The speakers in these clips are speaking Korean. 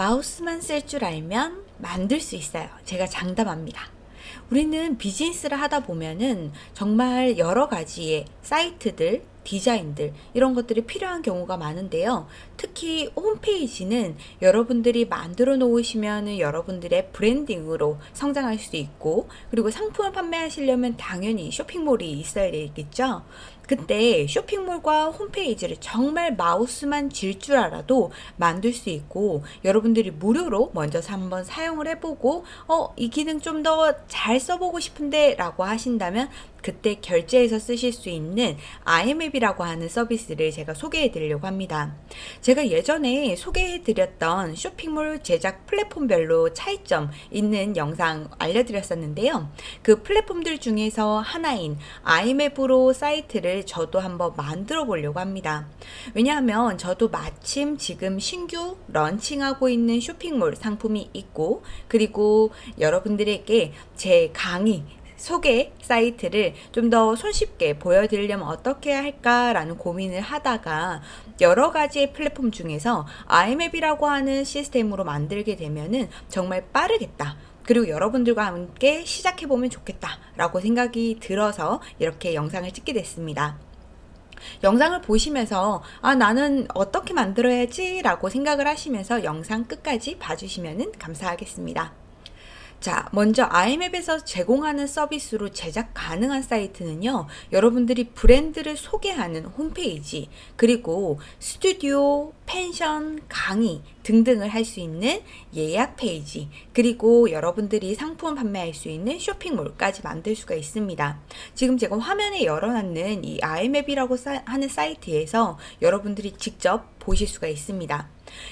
마우스만 쓸 줄 알면 만들 수 있어요. 제가 장담합니다. 우리는 비즈니스를 하다 보면은 정말 여러 가지의 사이트들, 디자인들 이런 것들이 필요한 경우가 많은데요. 특히 홈페이지는 여러분들이 만들어 놓으시면 여러분들의 브랜딩으로 성장할 수 있고 그리고 상품을 판매하시려면 당연히 쇼핑몰이 있어야 되겠죠. 그때 쇼핑몰과 홈페이지를 정말 마우스만 질 줄 알아도 만들 수 있고 여러분들이 무료로 먼저 한번 사용을 해보고 어 이 기능 좀 더 잘 써보고 싶은데 라고 하신다면 그때 결제해서 쓰실 수 있는 IM앱이라고 하는 서비스를 제가 소개해 드리려고 합니다. 제가 예전에 소개해 드렸던 쇼핑몰 제작 플랫폼별로 차이점 있는 영상 알려드렸었는데요. 그 플랫폼들 중에서 하나인 IM앱으로 사이트를 저도 한번 만들어 보려고 합니다. 왜냐하면 저도 마침 지금 신규 런칭하고 있는 쇼핑몰 상품이 있고 그리고 여러분들에게 제 강의 소개 사이트를 좀 더 손쉽게 보여드리려면 어떻게 할까라는 고민을 하다가 여러 가지의 플랫폼 중에서 IMAP이라고 하는 시스템으로 만들게 되면은 정말 빠르겠다. 그리고 여러분들과 함께 시작해보면 좋겠다 라고 생각이 들어서 이렇게 영상을 찍게 됐습니다. 영상을 보시면서 아 나는 어떻게 만들어야지 라고 생각을 하시면서 영상 끝까지 봐주시면 감사하겠습니다. 자, 먼저 IMAP에서 제공하는 서비스로 제작 가능한 사이트는요, 여러분들이 브랜드를 소개하는 홈페이지, 그리고 스튜디오, 펜션, 강의 등등을 할 수 있는 예약 페이지, 그리고 여러분들이 상품 판매할 수 있는 쇼핑몰까지 만들 수가 있습니다. 지금 제가 화면에 열어놨는 이 IMAP이라고 하는 사이트에서 여러분들이 직접 보실 수가 있습니다.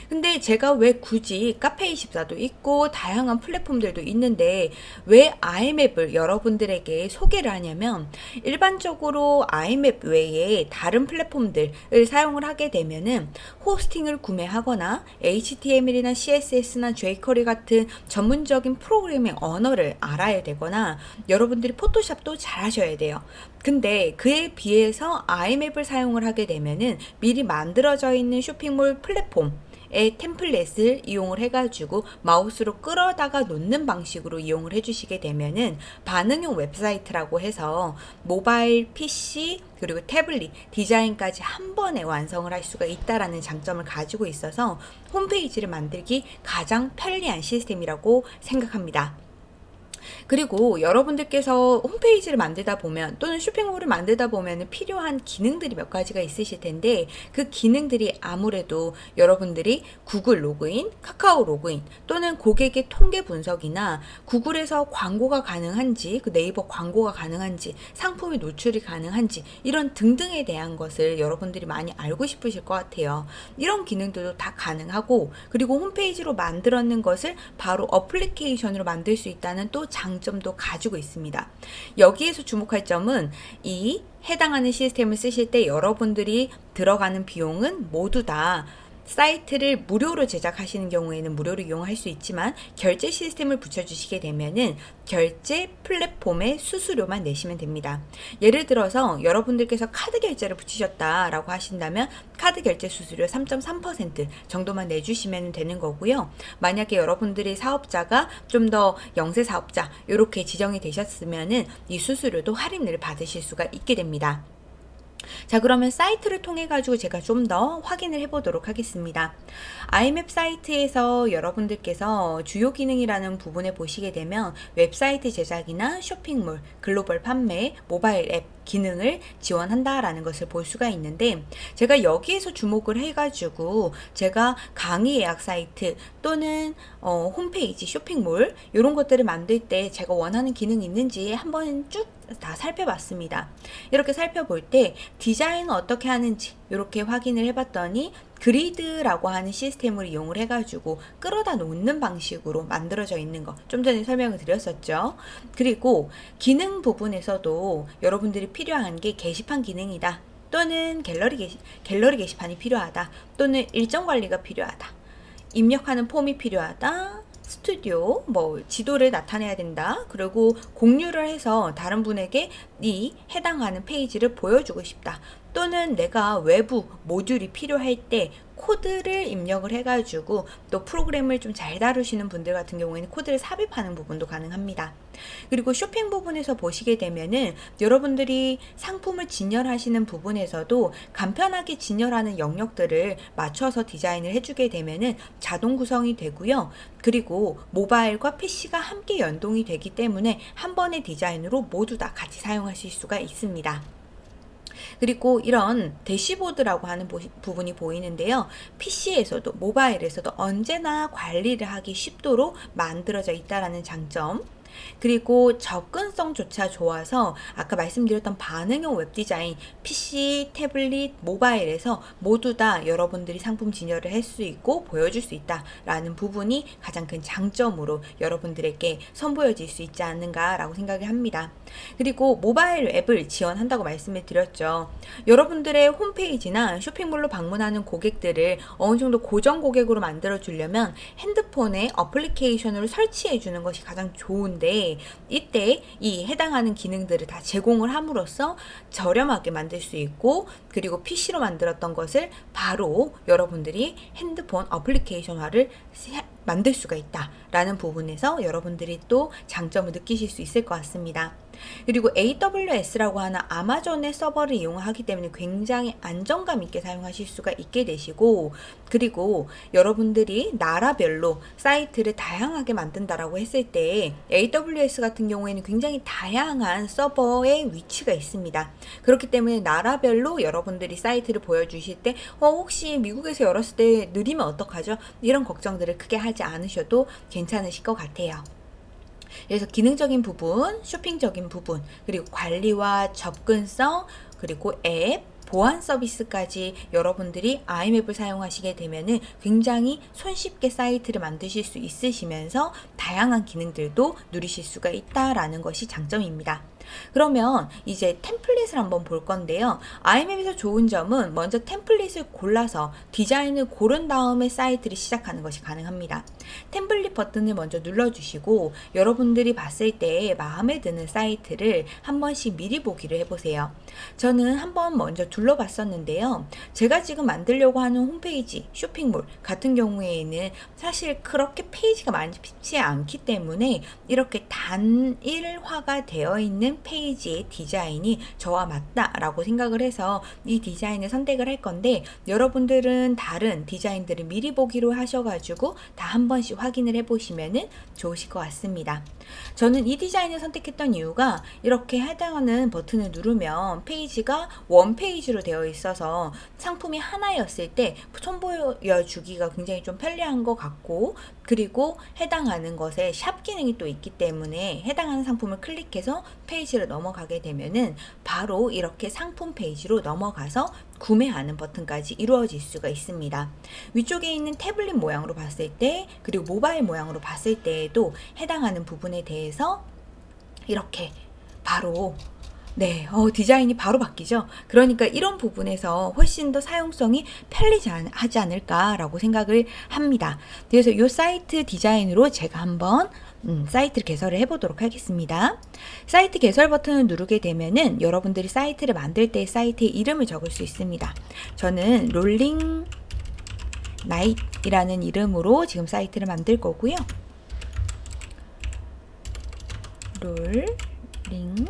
근데 제가 왜 굳이 카페24도 있고 다양한 플랫폼들도 있는데 왜 아이맵을 여러분들에게 소개를 하냐면 일반적으로 아이맵 외에 다른 플랫폼들을 사용을 하게 되면은 호스팅을 구매하거나 HTML이나 CSS나 jQuery 같은 전문적인 프로그래밍 언어를 알아야 되거나 여러분들이 포토샵도 잘 하셔야 돼요. 근데 그에 비해서 아임웹을 사용을 하게 되면은 미리 만들어져 있는 쇼핑몰 플랫폼 의 템플릿을 이용을 해가지고 마우스로 끌어다가 놓는 방식으로 이용을 해주시게 되면은 반응형 웹사이트라고 해서 모바일, PC, 그리고 태블릿, 디자인까지 한 번에 완성을 할 수가 있다라는 장점을 가지고 있어서 홈페이지를 만들기 가장 편리한 시스템이라고 생각합니다. 그리고 여러분들께서 홈페이지를 만들다 보면 또는 쇼핑몰을 만들다 보면 필요한 기능들이 몇 가지가 있으실 텐데 그 기능들이 아무래도 여러분들이 구글 로그인, 카카오 로그인 또는 고객의 통계 분석이나 구글에서 광고가 가능한지 그 네이버 광고가 가능한지 상품이 노출이 가능한지 이런 등등에 대한 것을 여러분들이 많이 알고 싶으실 것 같아요. 이런 기능들도 다 가능하고 그리고 홈페이지로 만들었는 것을 바로 어플리케이션으로 만들 수 있다는 또 장점도 가지고 있습니다. 여기에서 주목할 점은 이 해당하는 시스템을 쓰실 때 여러분들이 들어가는 비용은 모두 다 사이트를 무료로 제작하시는 경우에는 무료로 이용할 수 있지만 결제 시스템을 붙여주시게 되면은 결제 플랫폼의 수수료만 내시면 됩니다. 예를 들어서 여러분들께서 카드 결제를 붙이셨다라고 하신다면 카드 결제 수수료 3.3% 정도만 내주시면 되는 거고요. 만약에 여러분들이 사업자가 좀 더 영세 사업자 이렇게 지정이 되셨으면은 이 수수료도 할인을 받으실 수가 있게 됩니다. 자 그러면 사이트를 통해 가지고 제가 좀 더 확인을 해 보도록 하겠습니다. 아임웹 사이트에서 여러분들께서 주요 기능이라는 부분에 보시게 되면 웹사이트 제작이나 쇼핑몰 글로벌 판매 모바일 앱 기능을 지원한다라는 것을 볼 수가 있는데 제가 여기에서 주목을 해가지고 제가 강의 예약 사이트 또는 어, 홈페이지 쇼핑몰 이런 것들을 만들 때 제가 원하는 기능이 있는지 한번 쭉 다 살펴봤습니다. 이렇게 살펴볼 때 디자인은 어떻게 하는지 이렇게 확인을 해봤더니 그리드라고 하는 시스템을 이용을 해가지고 끌어다 놓는 방식으로 만들어져 있는 거 좀 전에 설명을 드렸었죠. 그리고 기능 부분에서도 여러분들이 필요한 게 게시판 기능이다. 또는 갤러리, 게시, 갤러리 게시판이 필요하다. 또는 일정 관리가 필요하다. 입력하는 폼이 필요하다. 스튜디오, 뭐 지도를 나타내야 된다. 그리고 공유를 해서 다른 분에게 이 해당하는 페이지를 보여주고 싶다. 또는 내가 외부 모듈이 필요할 때 코드를 입력을 해가지고 또 프로그램을 좀 잘 다루시는 분들 같은 경우에는 코드를 삽입하는 부분도 가능합니다. 그리고 쇼핑 부분에서 보시게 되면은 여러분들이 상품을 진열하시는 부분에서도 간편하게 진열하는 영역들을 맞춰서 디자인을 해주게 되면은 자동 구성이 되고요. 그리고 모바일과 PC가 함께 연동이 되기 때문에 한 번의 디자인으로 모두 다 같이 사용하실 수가 있습니다. 그리고 이런 대시보드라고 하는 부분이 보이는데요. PC에서도 모바일에서도 언제나 관리를 하기 쉽도록 만들어져 있다라는 장점 그리고 접근성조차 좋아서 아까 말씀드렸던 반응형 웹디자인 PC, 태블릿, 모바일에서 모두 다 여러분들이 상품 진열을 할 수 있고 보여줄 수 있다라는 부분이 가장 큰 장점으로 여러분들에게 선보여질 수 있지 않는가 라고 생각을 합니다. 그리고 모바일 앱을 지원한다고 말씀을 드렸죠. 여러분들의 홈페이지나 쇼핑몰로 방문하는 고객들을 어느 정도 고정 고객으로 만들어 주려면 핸드폰에 어플리케이션으로 설치해 주는 것이 가장 좋은 데 이때 이 해당하는 기능들을 다 제공을 함으로써 저렴하게 만들 수 있고 그리고 PC로 만들었던 것을 바로 여러분들이 핸드폰 어플리케이션화를 만들 수가 있다라는 부분에서 여러분들이 또 장점을 느끼실 수 있을 것 같습니다. 그리고 AWS라고 하는 아마존의 서버를 이용하기 때문에 굉장히 안정감 있게 사용하실 수가 있게 되시고 그리고 여러분들이 나라별로 사이트를 다양하게 만든다라고 했을 때 AWS 같은 경우에는 굉장히 다양한 서버의 위치가 있습니다. 그렇기 때문에 나라별로 여러분들이 사이트를 보여주실 때 어, 혹시 미국에서 열었을 때 느리면 어떡하죠? 이런 걱정들을 크게 하지 않으셔도 괜찮으실 것 같아요. 그래서 기능적인 부분, 쇼핑적인 부분, 그리고 관리와 접근성, 그리고 앱, 보안 서비스까지 여러분들이 아이맵을 사용하시게 되면은 굉장히 손쉽게 사이트를 만드실 수 있으시면서 다양한 기능들도 누리실 수가 있다라는 것이 장점입니다. 그러면 이제 템플릿을 한번 볼 건데요. 아이맵에서 좋은 점은 먼저 템플릿을 골라서 디자인을 고른 다음에 사이트를 시작하는 것이 가능합니다. 템플릿 버튼을 먼저 눌러주시고 여러분들이 봤을 때 마음에 드는 사이트를 한 번씩 미리 보기를 해보세요. 저는 한번 먼저 둘러봤었는데요. 제가 지금 만들려고 하는 홈페이지, 쇼핑몰 같은 경우에는 사실 그렇게 페이지가 많지 않기 때문에 이렇게 단일화가 되어 있는 페이지의 디자인이 저와 맞다라고 생각을 해서 이 디자인을 선택을 할 건데 여러분들은 다른 디자인들을 미리 보기로 하셔가지고 다 한 번씩 확인을 해보시면 좋으실 것 같습니다. 저는 이 디자인을 선택했던 이유가 이렇게 해당하는 버튼을 누르면 페이지가 one page로 되어 있어서 상품이 하나였을 때 선보여주기가 굉장히 좀 편리한 것 같고 그리고 해당하는 것에 샵 기능이 또 있기 때문에 해당하는 상품을 클릭해서 페이지를 넘어가게 되면은 바로 이렇게 상품 페이지로 넘어가서 구매하는 버튼까지 이루어질 수가 있습니다. 위쪽에 있는 태블릿 모양으로 봤을 때 그리고 모바일 모양으로 봤을 때에도 해당하는 부분에 대해서 이렇게 바로 네, 어, 디자인이 바로 바뀌죠. 그러니까 이런 부분에서 훨씬 더 사용성이 편리하지 않을까라고 생각을 합니다. 그래서 이 사이트 디자인으로 제가 한번 음, 사이트를 개설을 해보도록 하겠습니다. 사이트 개설 버튼을 누르게 되면은 여러분들이 사이트를 만들 때 사이트의 이름을 적을 수 있습니다. 저는 롤링 나잇이라는 이름으로 지금 사이트를 만들 거고요. 롤링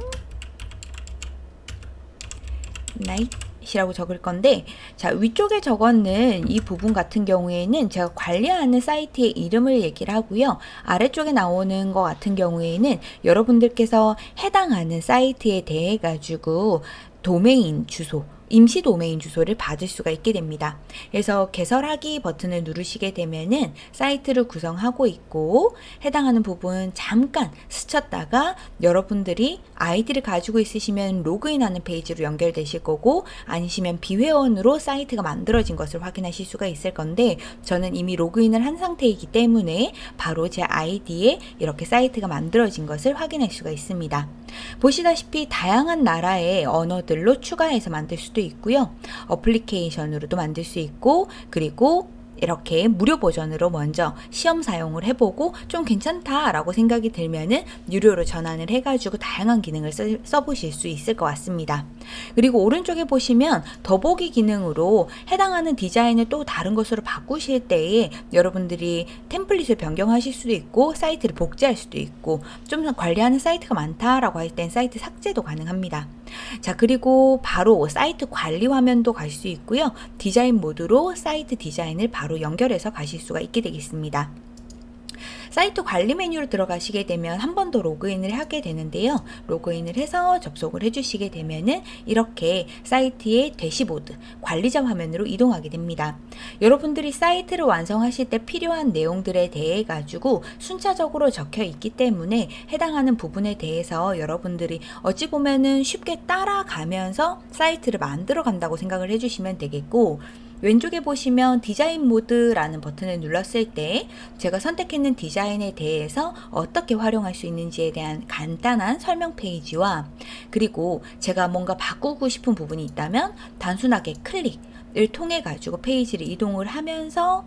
나잇 이라고 적을 건데 자 위쪽에 적었는 이 부분 같은 경우에는 제가 관리하는 사이트의 이름을 얘기를 하고요. 아래쪽에 나오는 것 같은 경우에는 여러분들께서 해당하는 사이트에 대해 가지고 도메인 주소 임시 도메인 주소를 받을 수가 있게 됩니다. 그래서 개설하기 버튼을 누르시게 되면은 사이트를 구성하고 있고 해당하는 부분 잠깐 스쳤다가 여러분들이 아이디를 가지고 있으시면 로그인하는 페이지로 연결되실 거고 아니시면 비회원으로 사이트가 만들어진 것을 확인하실 수가 있을 건데 저는 이미 로그인을 한 상태이기 때문에 바로 제 아이디에 이렇게 사이트가 만들어진 것을 확인할 수가 있습니다. 보시다시피 다양한 나라의 언어들로 추가해서 만들 수도 있고요. 어플리케이션으로도 만들 수 있고 그리고 이렇게 무료 버전으로 먼저 시험 사용을 해보고 좀 괜찮다라고 생각이 들면은 유료로 전환을 해가지고 다양한 기능을 써, 써보실 수 있을 것 같습니다. 그리고 오른쪽에 보시면 더보기 기능으로 해당하는 디자인을 또 다른 것으로 바꾸실 때에 여러분들이 템플릿을 변경하실 수도 있고 사이트를 복제할 수도 있고 좀더 관리하는 사이트가 많다라고 할 땐 사이트 삭제도 가능합니다. 자 그리고 바로 사이트 관리 화면도 갈 수 있고요. 디자인 모드로 사이트 디자인을 바로 연결해서 가실 수가 있게 되겠습니다. 사이트 관리 메뉴로 들어가시게 되면 한 번 더 로그인을 하게 되는데요. 로그인을 해서 접속을 해주시게 되면은 이렇게 사이트의 대시보드 관리자 화면으로 이동하게 됩니다. 여러분들이 사이트를 완성하실 때 필요한 내용들에 대해 가지고 순차적으로 적혀 있기 때문에 해당하는 부분에 대해서 여러분들이 어찌 보면은 쉽게 따라가면서 사이트를 만들어 간다고 생각을 해주시면 되겠고 왼쪽에 보시면 디자인 모드라는 버튼을 눌렀을 때 제가 선택했는 디자인에 대해서 어떻게 활용할 수 있는지에 대한 간단한 설명 페이지와 그리고 제가 뭔가 바꾸고 싶은 부분이 있다면 단순하게 클릭을 통해 가지고 페이지를 이동을 하면서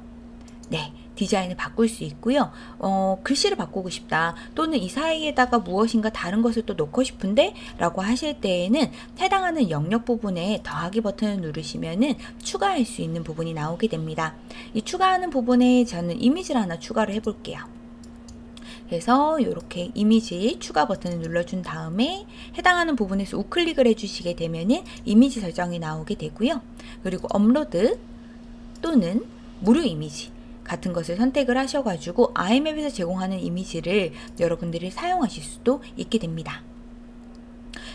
네, 디자인을 바꿀 수 있고요. 어, 글씨를 바꾸고 싶다. 또는 이 사이에다가 무엇인가 다른 것을 또 넣고 싶은데 라고 하실 때에는 해당하는 영역 부분에 더하기 버튼을 누르시면은 추가할 수 있는 부분이 나오게 됩니다. 이 추가하는 부분에 저는 이미지를 하나 추가를 해볼게요. 그래서 이렇게 이미지 추가 버튼을 눌러준 다음에 해당하는 부분에서 우클릭을 해주시게 되면은 이미지 설정이 나오게 되고요. 그리고 업로드 또는 무료 이미지 같은 것을 선택을 하셔가지고 아이맵에서 제공하는 이미지를 여러분들이 사용하실 수도 있게 됩니다.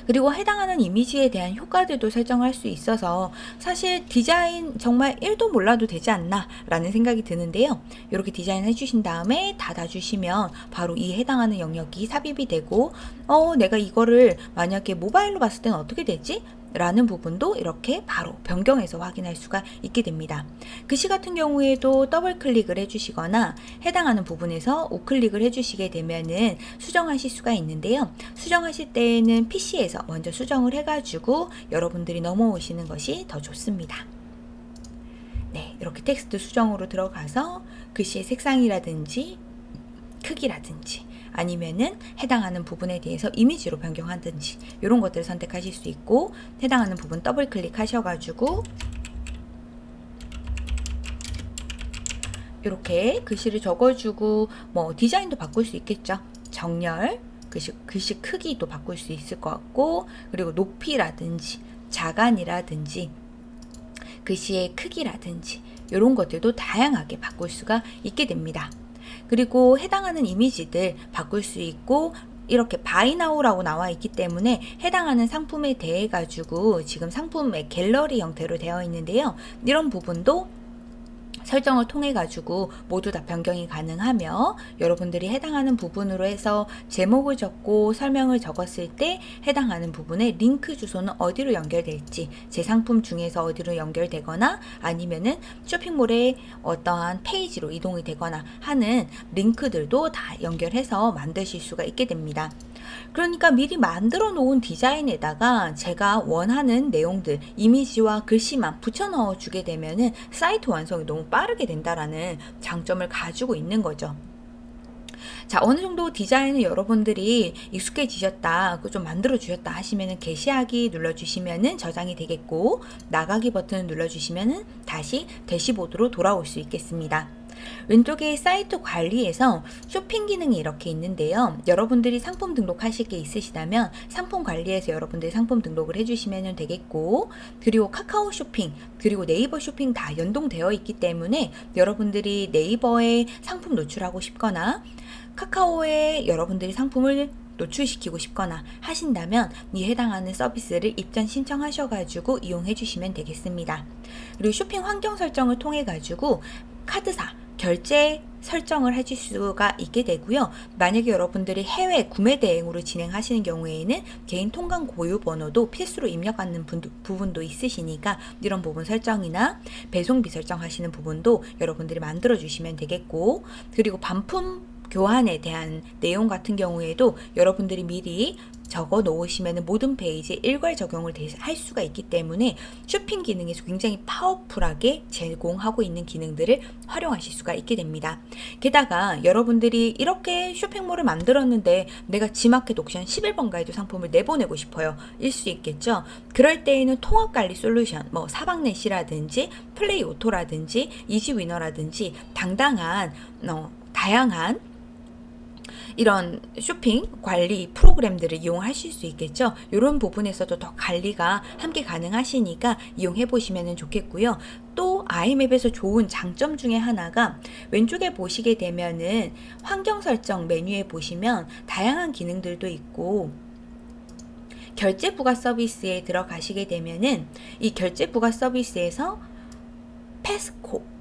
그리고 해당하는 이미지에 대한 효과들도 설정할 수 있어서 사실 디자인 정말 1도 몰라도 되지 않나 라는 생각이 드는데요. 이렇게 디자인 해주신 다음에 닫아주시면 바로 이 해당하는 영역이 삽입이 되고 어 내가 이거를 만약에 모바일로 봤을 때는 어떻게 되지? 라는 부분도 이렇게 바로 변경해서 확인할 수가 있게 됩니다. 글씨 같은 경우에도 더블 클릭을 해주시거나 해당하는 부분에서 우클릭을 해주시게 되면은 수정하실 수가 있는데요. 수정하실 때에는 PC에서 먼저 수정을 해가지고 여러분들이 넘어오시는 것이 더 좋습니다. 네, 이렇게 텍스트 수정으로 들어가서 글씨의 색상이라든지 크기라든지 아니면은 해당하는 부분에 대해서 이미지로 변경하든지 이런 것들을 선택하실 수 있고 해당하는 부분 더블 클릭하셔가지고 이렇게 글씨를 적어주고 뭐 디자인도 바꿀 수 있겠죠. 정렬, 글씨, 글씨 크기도 바꿀 수 있을 것 같고 그리고 높이라든지 자간이라든지 글씨의 크기라든지 이런 것들도 다양하게 바꿀 수가 있게 됩니다. 그리고 해당하는 이미지들 바꿀 수 있고 이렇게 바이나우라고 나와 있기 때문에 해당하는 상품에 대해 가지고 지금 상품의 갤러리 형태로 되어 있는데요. 이런 부분도 설정을 통해 가지고 모두 다 변경이 가능하며 여러분들이 해당하는 부분으로 해서 제목을 적고 설명을 적었을 때 해당하는 부분에 링크 주소는 어디로 연결될지 제 상품 중에서 어디로 연결되거나 아니면은 쇼핑몰의 어떠한 페이지로 이동이 되거나 하는 링크들도 다 연결해서 만드실 수가 있게 됩니다. 그러니까 미리 만들어 놓은 디자인에다가 제가 원하는 내용들, 이미지와 글씨만 붙여 넣어 주게 되면은 사이트 완성이 너무 빠르게 된다라는 장점을 가지고 있는 거죠. 자 어느 정도 디자인을 여러분들이 익숙해지셨다 좀 만들어 주셨다 하시면은 게시하기 눌러 주시면은 저장이 되겠고 나가기 버튼을 눌러 주시면은 다시 대시보드로 돌아올 수 있겠습니다. 왼쪽에 사이트 관리에서 쇼핑 기능이 이렇게 있는데요. 여러분들이 상품 등록하실 게 있으시다면 상품 관리에서 여러분들이 상품 등록을 해주시면 되겠고 그리고 카카오 쇼핑 그리고 네이버 쇼핑 다 연동되어 있기 때문에 여러분들이 네이버에 상품 노출하고 싶거나 카카오에 여러분들이 상품을 노출시키고 싶거나 하신다면 이 해당하는 서비스를 입점 신청하셔가지고 이용해 주시면 되겠습니다. 그리고 쇼핑 환경 설정을 통해 가지고 카드사 결제 설정을 해줄 수가 있게 되고요. 만약에 여러분들이 해외 구매 대행으로 진행하시는 경우에는 개인 통관 고유 번호도 필수로 입력하는 분도, 부분도 있으시니까 이런 부분 설정이나 배송비 설정하시는 부분도 여러분들이 만들어 주시면 되겠고 그리고 반품 교환에 대한 내용 같은 경우에도 여러분들이 미리 적어 놓으시면 모든 페이지에 일괄 적용을 할 수가 있기 때문에 쇼핑 기능에서 굉장히 파워풀하게 제공하고 있는 기능들을 활용하실 수가 있게 됩니다. 게다가 여러분들이 이렇게 쇼핑몰을 만들었는데 내가 지마켓 옥션 11번가에도 상품을 내보내고 싶어요. 일 수 있겠죠. 그럴 때에는 통합관리 솔루션, 뭐 사방넷이라든지 플레이오토라든지 이지위너라든지 당당한 어, 다양한 이런 쇼핑 관리 프로그램들을 이용하실 수 있겠죠. 이런 부분에서도 더 관리가 함께 가능하시니까 이용해 보시면 좋겠고요. 또 아이맵에서 좋은 장점 중에 하나가 왼쪽에 보시게 되면은 환경 설정 메뉴에 보시면 다양한 기능들도 있고 결제 부가 서비스에 들어가시게 되면은 이 결제 부가 서비스에서 페스코 어,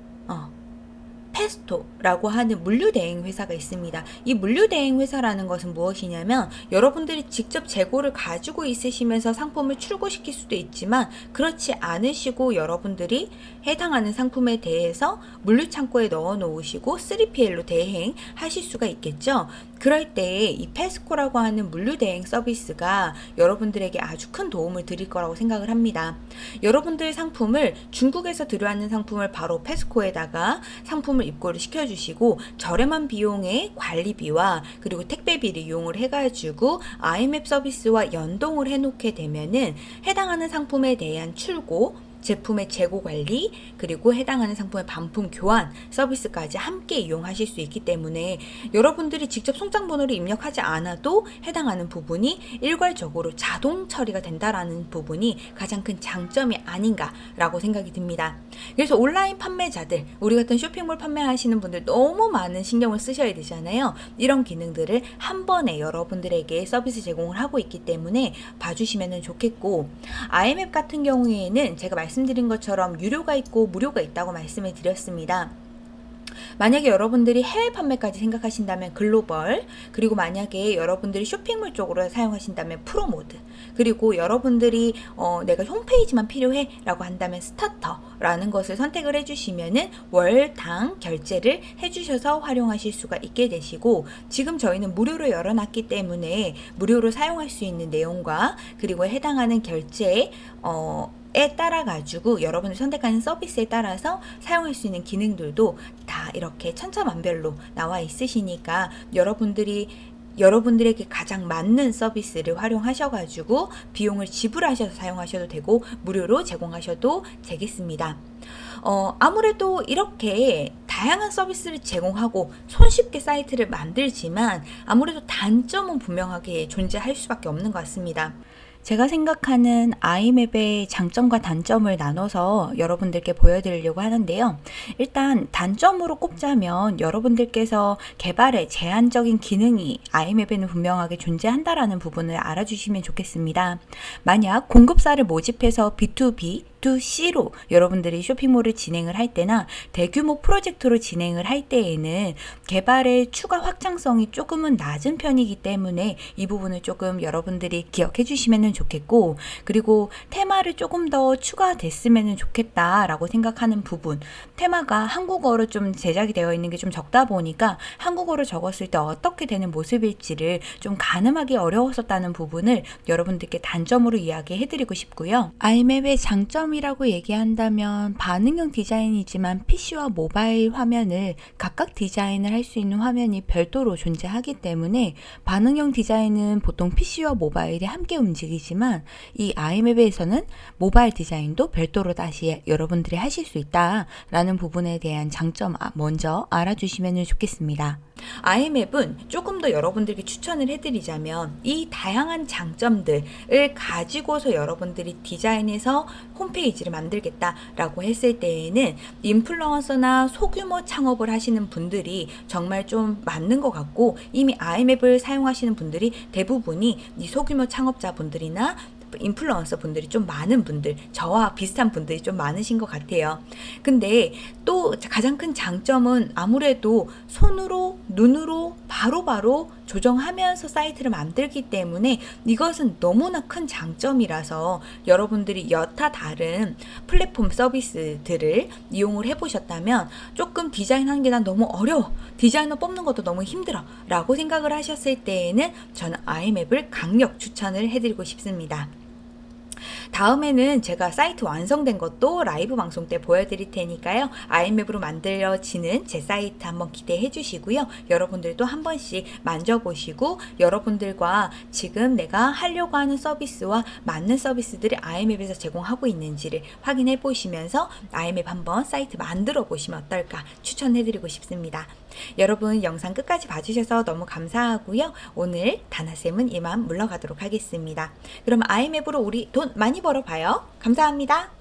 페스토라고 하는 물류대행 회사가 있습니다. 이 물류대행 회사라는 것은 무엇이냐면 여러분들이 직접 재고를 가지고 있으시면서 상품을 출고시킬 수도 있지만 그렇지 않으시고 여러분들이 해당하는 상품에 대해서 물류창고에 넣어 놓으시고 3PL로 대행하실 수가 있겠죠. 그럴 때 이 페스코라고 하는 물류대행 서비스가 여러분들에게 아주 큰 도움을 드릴 거라고 생각을 합니다. 여러분들 상품을 중국에서 들여왔는 상품을 바로 페스코에다가 상품을 입고를 시켜주시고 저렴한 비용의 관리비와 그리고 택배비를 이용을 해가지고 아이맵 서비스와 연동을 해놓게 되면은 해당하는 상품에 대한 출고 제품의 재고 관리 그리고 해당하는 상품의 반품 교환 서비스까지 함께 이용하실 수 있기 때문에 여러분들이 직접 송장 번호를 입력하지 않아도 해당하는 부분이 일괄적으로 자동 처리가 된다라는 부분이 가장 큰 장점이 아닌가라고 생각이 듭니다. 그래서 온라인 판매자들 우리 같은 쇼핑몰 판매하시는 분들 너무 많은 신경을 쓰셔야 되잖아요. 이런 기능들을 한 번에 여러분들에게 서비스 제공을 하고 있기 때문에 봐주시면 좋겠고 아임웹 같은 경우에는 제가 말씀 말씀드린 것처럼 유료가 있고 무료가 있다고 말씀을 드렸습니다. 만약에 여러분들이 해외 판매까지 생각하신다면 글로벌 그리고 만약에 여러분들이 쇼핑몰 쪽으로 사용하신다면 프로모드 그리고 여러분들이 어, 내가 홈페이지만 필요해 라고 한다면 스타터라는 것을 선택을 해주시면은 월당 결제를 해주셔서 활용하실 수가 있게 되시고 지금 저희는 무료로 열어놨기 때문에 무료로 사용할 수 있는 내용과 그리고 해당하는 결제 어, 에 따라 가지고 여러분이 선택하는 서비스에 따라서 사용할 수 있는 기능들도 다 이렇게 천차만별로 나와 있으시니까 여러분들이 여러분들에게 가장 맞는 서비스를 활용하셔가지고 비용을 지불하셔서 사용하셔도 되고 무료로 제공하셔도 되겠습니다. 어, 아무래도 이렇게 다양한 서비스를 제공하고 손쉽게 사이트를 만들지만 아무래도 단점은 분명하게 존재할 수밖에 없는 것 같습니다. 제가 생각하는 아이맵의 장점과 단점을 나눠서 여러분들께 보여드리려고 하는데요. 일단 단점으로 꼽자면 여러분들께서 개발에 제한적인 기능이 아이맵에는 분명하게 존재한다라는 부분을 알아주시면 좋겠습니다. 만약 공급사를 모집해서 B2B B2C로 여러분들이 쇼핑몰을 진행을 할 때나 대규모 프로젝트로 진행을 할 때에는 개발의 추가 확장성이 조금은 낮은 편이기 때문에 이 부분을 조금 여러분들이 기억해 주시면 좋겠고 그리고 테마를 조금 더 추가됐으면 좋겠다라고 생각하는 부분 테마가 한국어로 좀 제작이 되어 있는 게 좀 적다 보니까 한국어로 적었을 때 어떻게 되는 모습일지를 좀 가늠하기 어려웠었다는 부분을 여러분들께 단점으로 이야기해 드리고 싶고요. 아이맵의 장점이 장점이라고 얘기한다면 반응형 디자인이지만 PC와 모바일 화면을 각각 디자인을 할 수 있는 화면이 별도로 존재하기 때문에 반응형 디자인은 보통 PC와 모바일이 함께 움직이지만 이 아이맵에서는 모바일 디자인도 별도로 다시 여러분들이 하실 수 있다라는 부분에 대한 장점 아, 먼저 알아주시면 좋겠습니다. 아이맵은 조금 더 여러분들께 추천을 해드리자면 이 다양한 장점들을 가지고서 여러분들이 디자인해서 홈페이지를 만들겠다라고 했을 때에는 인플루언서나 소규모 창업을 하시는 분들이 정말 좀 맞는 것 같고 이미 아이맵을 사용하시는 분들이 대부분이 이 소규모 창업자분들이나 인플루언서 분들이 좀 많은 분들, 저와 비슷한 분들이 좀 많으신 것 같아요. 근데 또 가장 큰 장점은 아무래도 손으로, 눈으로 바로바로 조정하면서 사이트를 만들기 때문에 이것은 너무나 큰 장점이라서 여러분들이 여타 다른 플랫폼 서비스들을 이용을 해보셨다면 조금 디자인하는 게 난 너무 어려워. 디자이너 뽑는 것도 너무 힘들어. 라고 생각을 하셨을 때에는 저는 아이맵을 강력 추천을 해드리고 싶습니다. 다음에는 제가 사이트 완성된 것도 라이브 방송 때 보여드릴 테니까요. 아임웹으로 만들어지는 제 사이트 한번 기대해 주시고요. 여러분들도 한 번씩 만져보시고 여러분들과 지금 내가 하려고 하는 서비스와 맞는 서비스들이 아임웹에서 제공하고 있는지를 확인해 보시면서 아임웹 한번 사이트 만들어 보시면 어떨까 추천해 드리고 싶습니다. 여러분 영상 끝까지 봐주셔서 너무 감사하고요. 오늘 다나쌤은 이만 물러가도록 하겠습니다. 그럼 아이맵으로 우리 돈 많이 벌어봐요. 감사합니다.